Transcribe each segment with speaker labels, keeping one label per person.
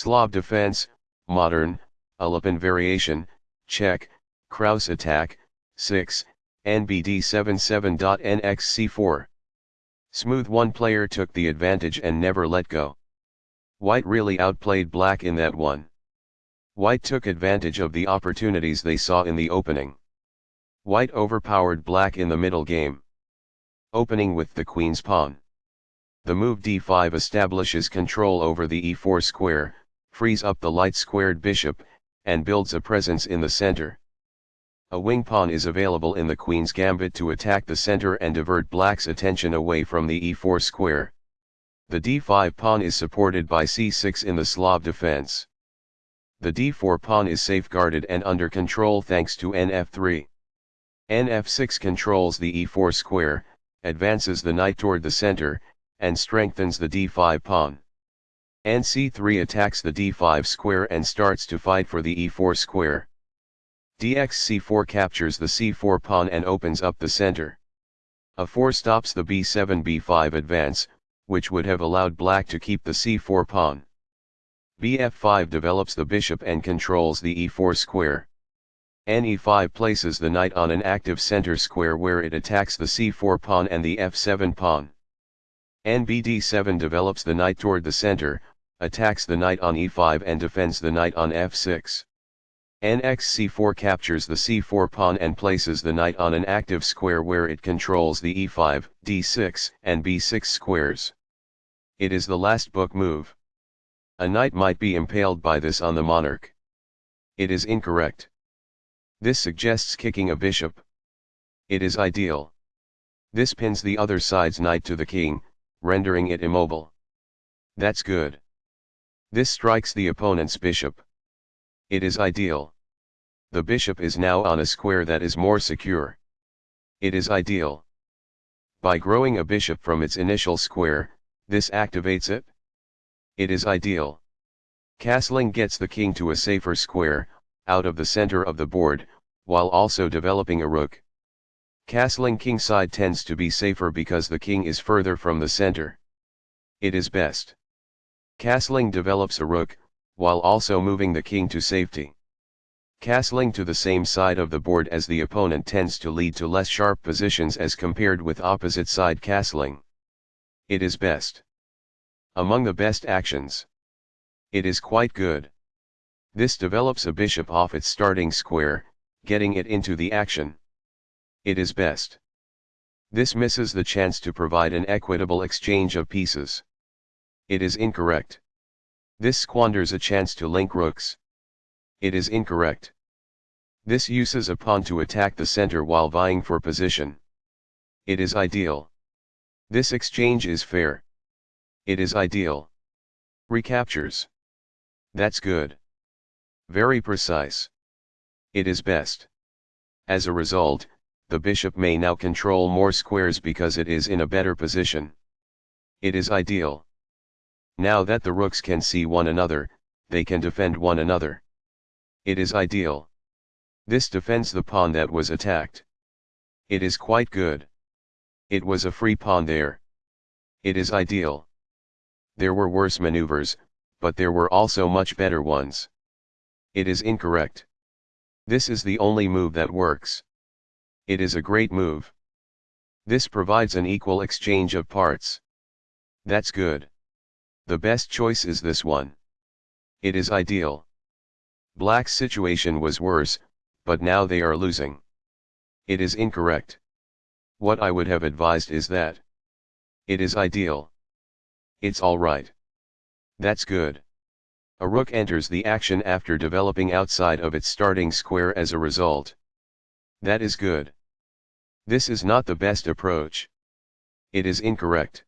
Speaker 1: Slav defense, modern, Alapin variation, Czech, Krause attack, 6, NBD 77.NXC4. Smooth one player took the advantage and never let go. White really outplayed black in that one. White took advantage of the opportunities they saw in the opening. White overpowered black in the middle game. Opening with the queen's pawn. The move d5 establishes control over the e4 square, frees up the light-squared bishop, and builds a presence in the center. A wing pawn is available in the queen's gambit to attack the center and divert black's attention away from the e4 square. The d5 pawn is supported by c6 in the Slav defense. The d4 pawn is safeguarded and under control thanks to nf3. nf6 controls the e4 square, advances the knight toward the center, and strengthens the d5 pawn. Nc3 attacks the d5 square and starts to fight for the e4 square dxc4 captures the c4 pawn and opens up the center. a4 stops the b7 b5 advance, which would have allowed black to keep the c4 pawn. bf5 develops the bishop and controls the e4 square. ne5 places the knight on an active center square where it attacks the c4 pawn and the f7 pawn. nbd7 develops the knight toward the center, attacks the knight on e5 and defends the knight on f6 nxc4 captures the c4 pawn and places the knight on an active square where it controls the e5, d6, and b6 squares. It is the last book move. A knight might be impaled by this on the monarch. It is incorrect. This suggests kicking a bishop. It is ideal. This pins the other side's knight to the king, rendering it immobile. That's good. This strikes the opponent's bishop. It is ideal. The bishop is now on a square that is more secure. It is ideal. By growing a bishop from its initial square, this activates it. It is ideal. Castling gets the king to a safer square, out of the center of the board, while also developing a rook. Castling kingside tends to be safer because the king is further from the center. It is best. Castling develops a rook, while also moving the king to safety. Castling to the same side of the board as the opponent tends to lead to less sharp positions as compared with opposite side castling. It is best. Among the best actions. It is quite good. This develops a bishop off its starting square, getting it into the action. It is best. This misses the chance to provide an equitable exchange of pieces. It is incorrect. This squanders a chance to link rooks. It is incorrect. This uses a pawn to attack the center while vying for position. It is ideal. This exchange is fair. It is ideal. Recaptures. That's good. Very precise. It is best. As a result, the bishop may now control more squares because it is in a better position. It is ideal. Now that the rooks can see one another, they can defend one another. It is ideal. This defends the pawn that was attacked. It is quite good. It was a free pawn there. It is ideal. There were worse maneuvers, but there were also much better ones. It is incorrect. This is the only move that works. It is a great move. This provides an equal exchange of parts. That's good. The best choice is this one. It is ideal. Black's situation was worse, but now they are losing. It is incorrect. What I would have advised is that. It is ideal. It's alright. That's good. A rook enters the action after developing outside of its starting square as a result. That is good. This is not the best approach. It is incorrect.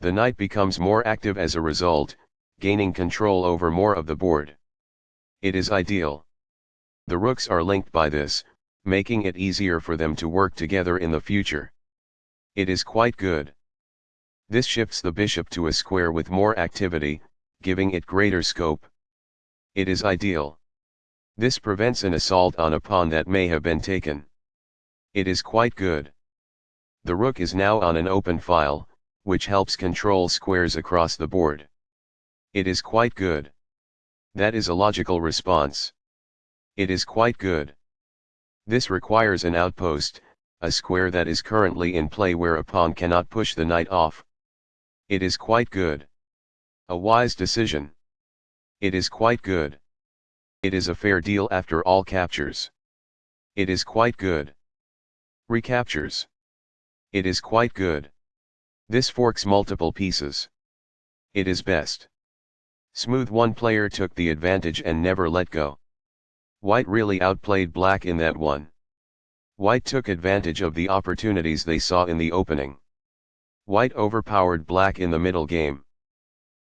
Speaker 1: The knight becomes more active as a result, gaining control over more of the board. It is ideal. The rooks are linked by this, making it easier for them to work together in the future. It is quite good. This shifts the bishop to a square with more activity, giving it greater scope. It is ideal. This prevents an assault on a pawn that may have been taken. It is quite good. The rook is now on an open file, which helps control squares across the board. It is quite good. That is a logical response. It is quite good. This requires an outpost, a square that is currently in play where a pawn cannot push the knight off. It is quite good. A wise decision. It is quite good. It is a fair deal after all captures. It is quite good. Recaptures. It is quite good. This forks multiple pieces. It is best. Smooth one player took the advantage and never let go. White really outplayed black in that one. White took advantage of the opportunities they saw in the opening. White overpowered black in the middle game.